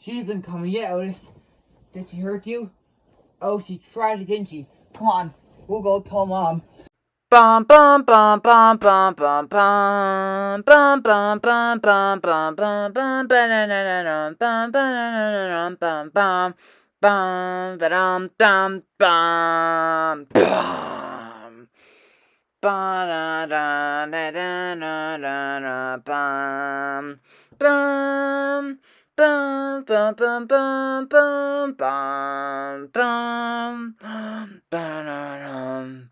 She isn't coming yet, Otis. Did she hurt you? Oh, she tried it, didn't she? Come on, we'll go tell Mom. Bum bum bum bum bum bum bum bum bum bum bum bum bum bum ba-da-da-da-dum, bum ba-da-da-da-dum, bum bum bum ba-dum dum bum bum ba-da-da-da-da-da-da bum bum bum bum bum bum bum bum bum ba-da-dum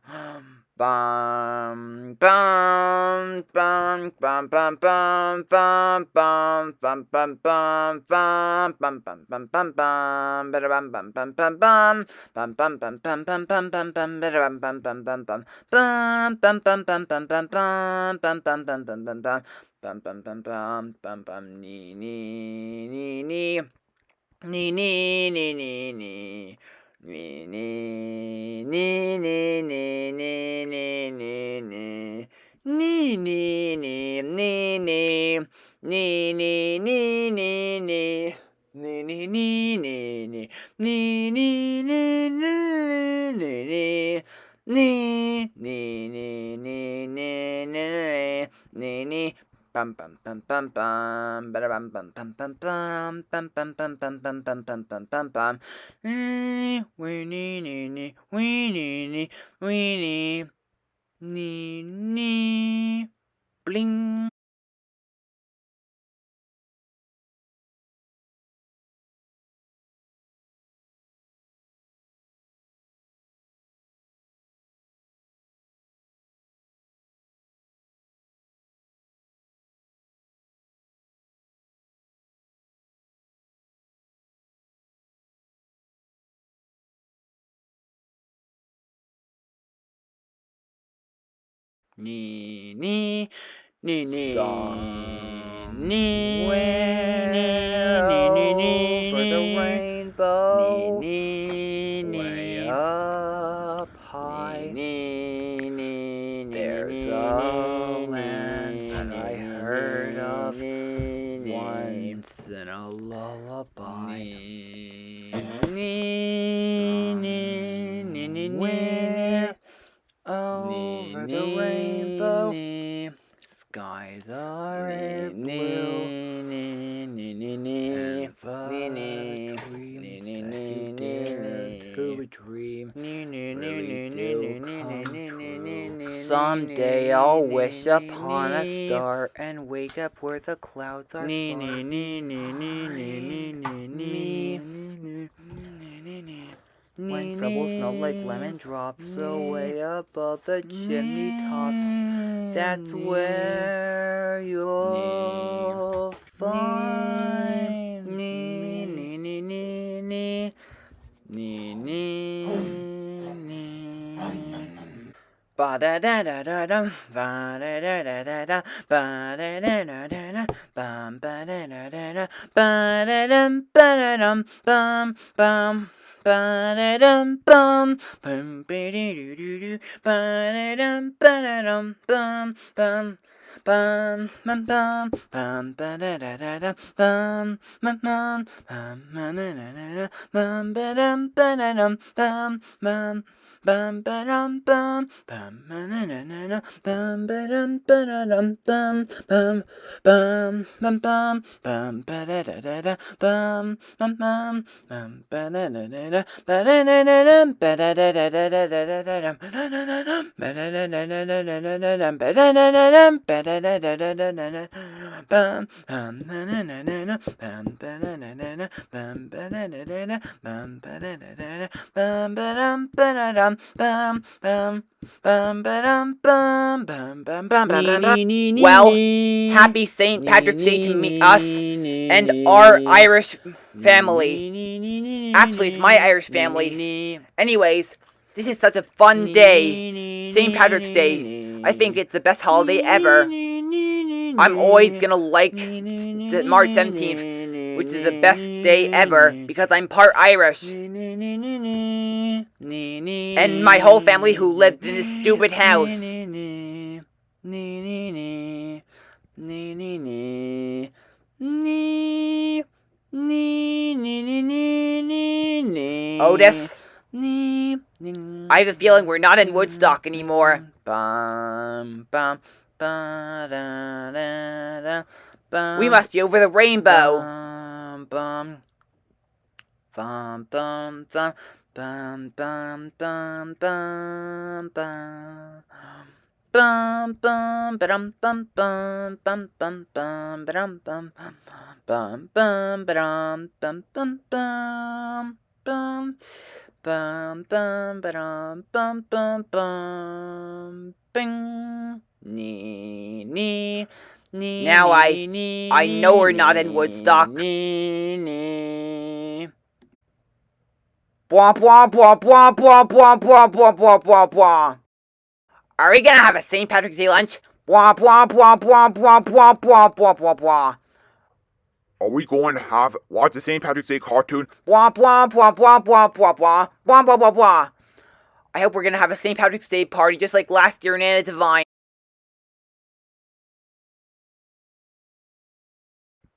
Bum bum bum bum bum bum bum bum bum bum bum bum bum bum bum bum bum better bum bum bum bum bum bum bum bum bum bum bum bum bum better bum bum bum bum bum bum bum bum bum bum bum bum bum bum bum bum bum bum bum bum bum bum bum bum nee nee nee nee nee nee nee nee nee Nee, nee, nee, nee, nee, nee, nee, nee, nee. Nee, nee, nee, nee, nee. Nee, nee, nee, nee, nee. Nee, nee, nee, nee, nee. Nee, nee, nee, nee, nee, nee. Nee, nee, nee, nee, nee, nee, nee, nee. Bum bum bum bum bum, bada bum bum bum bum bum, bum bum bum bum bum bum bum bum bum bum. Wee nee nee nee, wee nee nee, wee nee, nee nee, bling. Nee, nee, nee, nee, nee, nee, nee, over the rainbow, nee, nee, way nee, up high. nee, nee, nee, There's nee, a nee, land nee, that I nee, heard nee, of nee, nee, once in a lullaby. nee, nee, nee, nee, nee, Somewhere nee, over the nee, rainbow, nee, skies are nee, blue. nee, nee, nee, nee, nee, nee, nee, nee, that nee, nee, dare nee. dream Nee, nee, nee, nee, nee, nee, nee, nee, nee, nee, true. nee, Someday I'll wish upon a star and wake up where the clouds are Nee, far nee, nee, nee, nee, nee, nee, behind nee, me. nee, nee, nee, nee, nee. When troubles melt like lemon drops away above the chimney tops. That's where you'll find me. nee, nee, nee, nee, nee, nee. Ba da da da da dum, ba da da da da da, ba da da da da da, bum ba da da da da, ba da dum ba da dum, bum bum. Ba da dum bum, bum ba dee doo doo doo, ba da dum ba da dum bum bum. Bum bum bum bum ba da da da da bum bum bum bum ba da da da da bum ba dum ba da dum bum bum bum ba dum bum. Bum ba da da da da bum ba dum ba da dum bum. Bum bum bum bum. Bum ba da da da da bum bum bum. Bum ba da da da da ba da da da da ba da da da da da da da da dum ba da da da da da da da da da ba da da da da ba da da da da da da da bum bum na na na na na bum ba da da da da bum ba da da da da bum ba da da da da bum ba dum ba da dum Well, happy St. Patrick's Day to me, us and our Irish family. Actually, it's my Irish family. Anyways, this is such a fun day. St. Patrick's Day. I think it's the best holiday ever. I'm always gonna like March 17th, which is the best day ever because I'm part Irish. And my whole family who lived in this stupid house. Otis, I have a feeling we're not in Woodstock anymore. We must be over the rainbow. Bum, bum, bum, bum, bum, bum, bum, bum, bum, bum. Bum bum ba-dum bum bum bum bum bum ba-dum bum bum bum ba-dum bum bum bum bum bum bum ba-dum bum bum bum bing nee nee nee Now I- I know we're not in Woodstock. nee nee Bwah, bwah, bwah, bwah, bwah, bwah, bwah, bwah, bwah, bwah, bwah. Are we gonna have a St. Patrick's Day lunch? Bwah, bwah, bwah, bwah, bwah, bwah, bwah, bwah, bwah. Are we going to have watch the St. Patrick's Day cartoon? Bwah, bwah, bwah, bwah, bwah, bwah, bwah, bwah, bwah, bwah. I hope we're gonna have a St. Patrick's Day party just like last year in Anna Divine.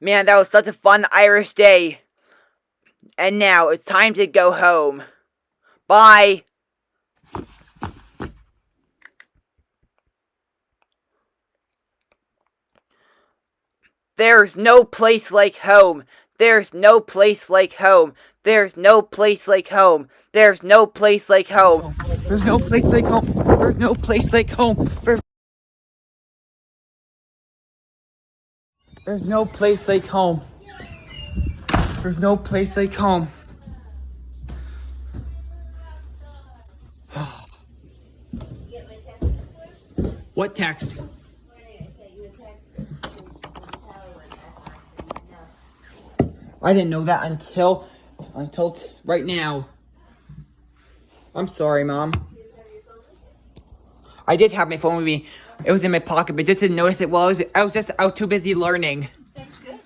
Man, that was such a fun Irish day. And now it's time to go home. Bye. There's no place like home. There's no place like home. There's no place like home. There's no place like home. There's no place like home. There's no place like home. There's, no place like home. There's no place like home. what text? I didn't know that until until t- right now. I'm sorry, mom. I did have my phone with me. It was in my pocket, but just didn't notice it. Well, I was, I was just I was too busy learning. That's good.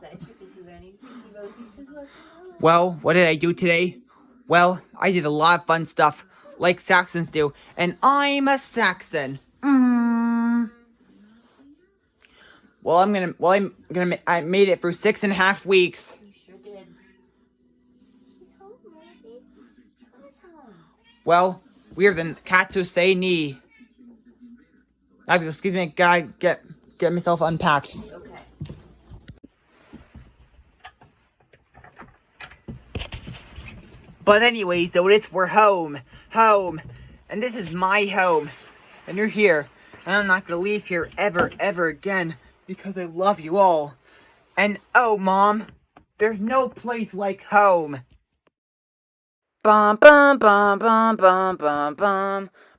Glad you're busy learning. Pinky Rosie says, Well, what did I do today? Well, I did a lot of fun stuff, like Saxons do, and I'm a Saxon. Mm. Well, I'm gonna. Well, I'm gonna. I made it through six and a half weeks. you sure did." He's home, Rosie. Home. Well, we're the cats who say knee. I have to- excuse me, gotta get get myself unpacked. But anyways, Otis, we're home. Home. And this is my home. And you're here. And I'm not gonna leave here ever, ever again. Because I love you all. And oh, Mom, there's no place like home. Bum bum bum bum bum bum bum